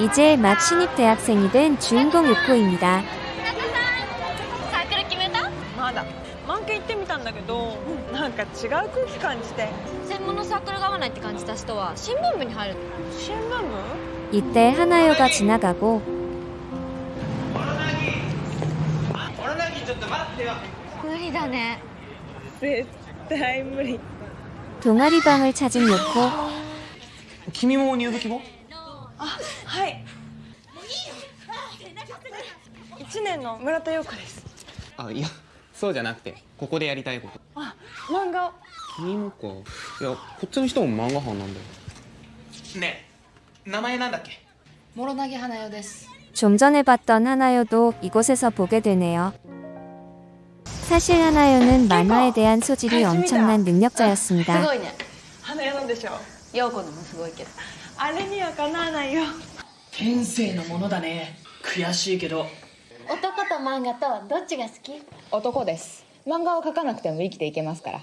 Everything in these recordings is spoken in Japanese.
이제 막 신입 대학생이 된 주인공 유코입니다. 이때 하나요가 지나가고 동아리방을 찾은 요코 君も入部希望はい1年の村田陽子ですあいやそうじゃなくてここでやりたいことあ漫画を君もかいやこっちの人も漫画班なんだよねえ名前なんだっけ 모로나기 하나요 데스. 좀 전에 봤던 하나요도 이곳에서 보게 되네요. 사실 하나요는 만화에 대한 소질이 엄청난 능력자였습니다. すごいね。花屋なんでしょ陽子のもすごいけど。あれにはかなわないよ天性のものだね悔しいけど男と漫画とどっちが好き男です漫画を描かなくても生きていけますから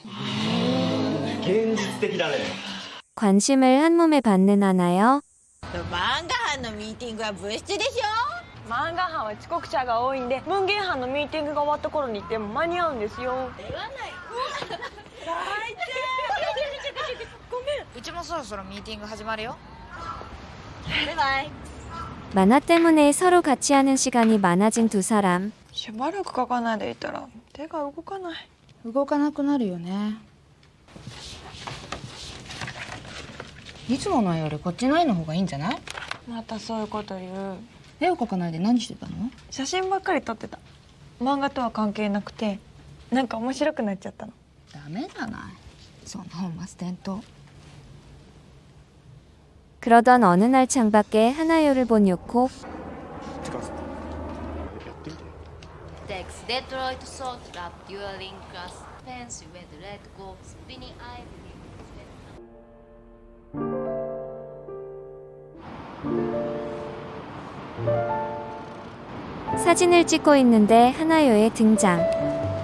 관심을 한 몸에 받는 하나요. 漫画班のミーティングは部室でしょ漫画班は遅刻者が多いんで文芸班のミーティングが終わった頃に行っても間に合うんですよう ちもそろそろミーティング始まるよ 만화 때문에 서로 같이 하는 시간이 많아진 두 사람. しばらく書かないでいたら手が動かない動かなくなるよねいつもの絵よりこっちの絵の方がいいんじゃないまたそういうこと言う絵を描かないで何してたの写真ばっかり撮ってた漫画とは関係なくてなんか面白くなっちゃったのダメじゃないそんな本末転倒 그러던 어느 날 창밖에 하나요를 본 요코. Dex Detroit Salt Trap Dueling Class Fancy with Red Go Spinning Eye. 사진을 찍고 있는데 하나요의 등장.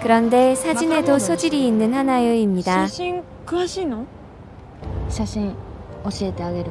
그런데 사진에도 소질이 있는 하나요입니다. 写真詳しいの写真教えてあげる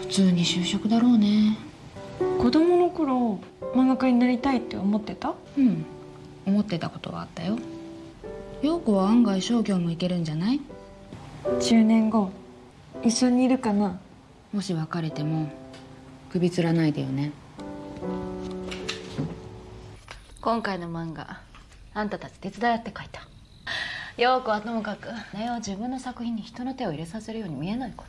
普通に就職だろうね。子供の頃漫画家になりたいって思ってた？うん。思ってたことはあったよ。陽子は案外商業もいけるんじゃない？10年後一緒にいるかな？もし別れても首つらないでよね。今回の漫画あんたたち手伝いって書いた。陽子はともかく根は自分の作品に人の手を入れさせるように見えないから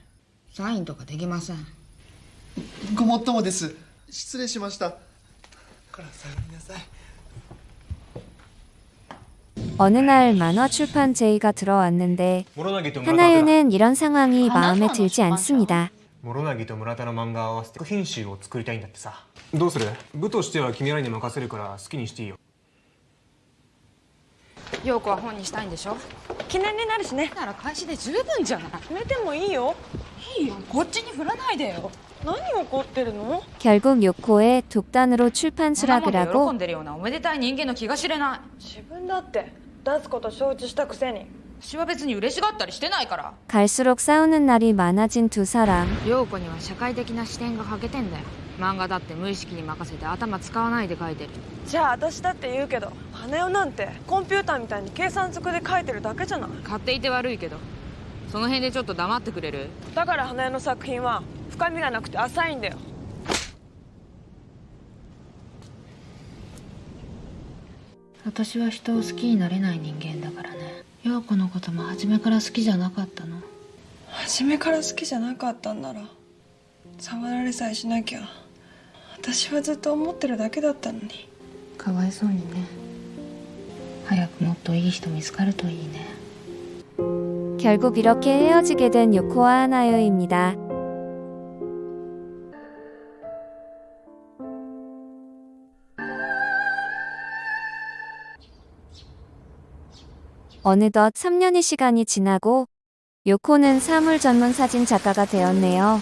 サインとかできませんごもっともです失礼しましたからさようなさい 어느 날 만화 출판 제의가 들어왔는데 하나요는 이런 상황이 마음에 들지 않습니다. 諸凪と村田の漫画を合わせて作品集を作りたいんだってさどうする部としては君らに任せるから好きにしていいよ陽子は本にしたいんでしょ記念になるしねなら開始で十分じゃない決めてもいいよ いいよこっちに振らないでよ何怒ってるの 결국 요코의 독단으로 출판 そんなも 수락을 んで喜 하고 んでるようなおめでたい人間の気が知れない自分だって出すこと承知したくせに 私は別に嬉しがったりしてないから 갈수록 싸우는 날이 많아진 두 사람. 陽子には社会的な視点が欠けてんだよ漫画だって無意識に任せて頭使わないで書いてるじゃあ私だって言うけど羽男なんてコンピューターみたいに計算ずくで書いてるだけじゃない買っていて悪いけど その辺でちょっと黙ってくれる？だから花江の作品は深みがなくて浅いんだよ。私は人を好きになれない人間だからね。陽子のことも初めから好きじゃなかったの。初めから好きじゃなかったんなら触られさえしなきゃ私はずっと思ってるだけだったのに。かわいそうにね。早くもっといい人見つかるといいね 결국 이렇게 헤어지게 된 요코와 하나요입니다. 어느덧 3년의 시간이 지나고 요코는 사물 전문 사진 작가가 되었네요.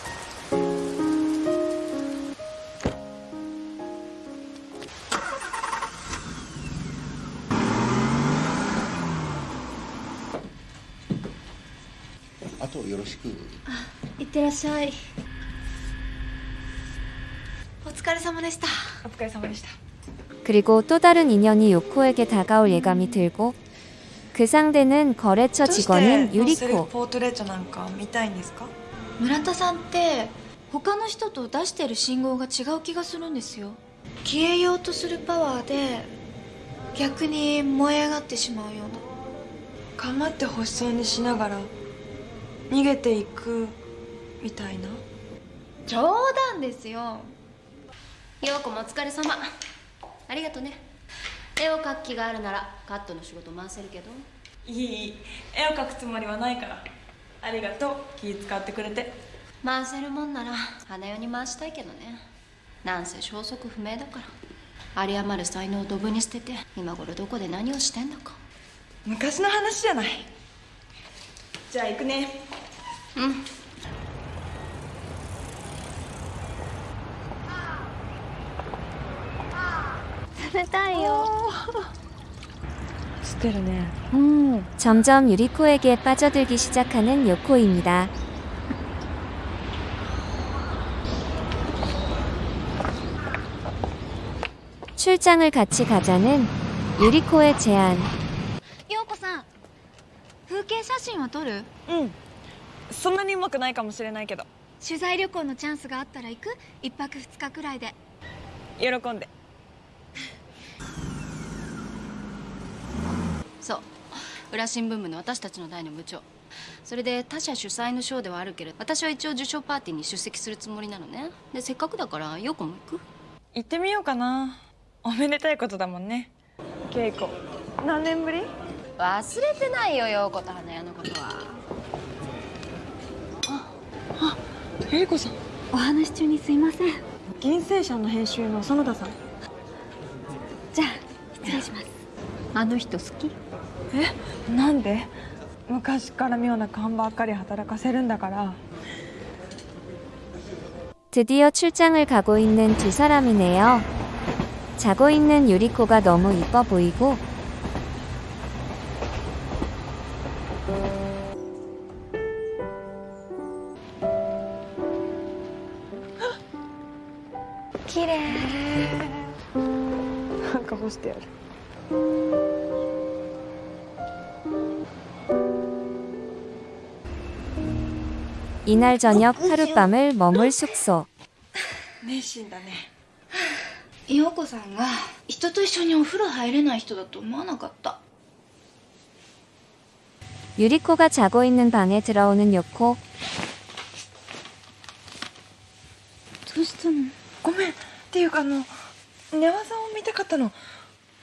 後よろしくあいってらっしゃい。お疲れ様でした。お疲れ様でした。그리고또다른인연이요코에게다가올예감이들고그 상대는 거래처 직원인 유리 코. 무란타さんって他の人と出してる信号が違う気がするんですよ。消えようとするパワーで逆に燃え上がってしまうような。構って欲しそうにしながら逃げていくみたいな？冗談ですよ。陽子もお疲れ様。ありがとね。絵を描く気があるならカットの仕事回せるけど。いい。絵を描くつもりはないから。ありがとう。気使ってくれて。回せるもんなら花代に回したいけどね。なんせ消息不明だから。有り余る才能をドブに捨てて今頃どこで何をしてんだか。昔の話じゃない。じゃあ行くね うん冷たいよ 스테르네 음, 점점 유리코에게 빠져들기 시작하는 요코입니다. 출장을 같이 가자는 유리코의 제안. 陽子さん風景写真は撮るうん そんなにうまくないかもしれないけど。取材旅行のチャンスがあったら行く？一泊二日くらいで。喜んで。そう。裏新聞部の私たちの代の部長。それで他社主催の賞ではあるけれど私は一応受賞パーティーに出席するつもりなのね。でせっかくだから陽子も行く？行ってみようかな。おめでたいことだもんね。稽古何年ぶり？忘れてないよ陽子と花屋のことはゆり子さんお話中にすいません銀星社の編集の園田さんじゃあ失礼しますあの人好きえなんで昔から妙な勘ばっかり働かせるんだから 드디어 출장을 가고 있는 두 사람이네요. 자고 있는 유리코가 너무 이뻐 보이고 なんか干してやる 이날 저녁 하룻밤을 머물 숙소. 熱心だね陽子さんが人と一緒にお風呂入れない人だと思わなかった 유리코가 자고 있는 방에 들어오는 요코. どうしたのごめんっていうかあの寝技を見たかったの